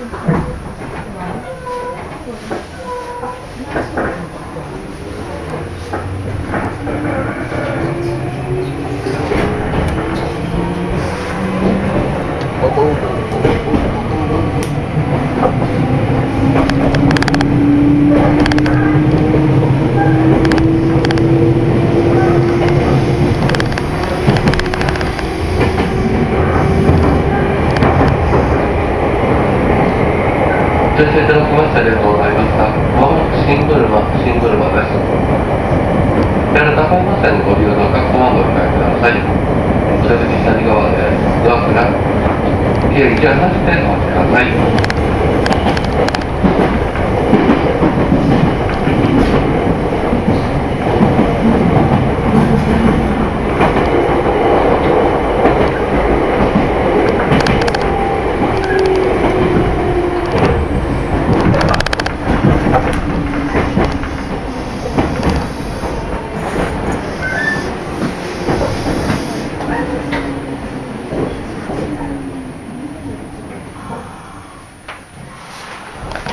Bobo. 乗車いただきましてありがとうございました。まもなく新車、新車です。やる高山線ご利用のお客様ご理解ください。お出口左側ですドアが計1はなしてお待ちください。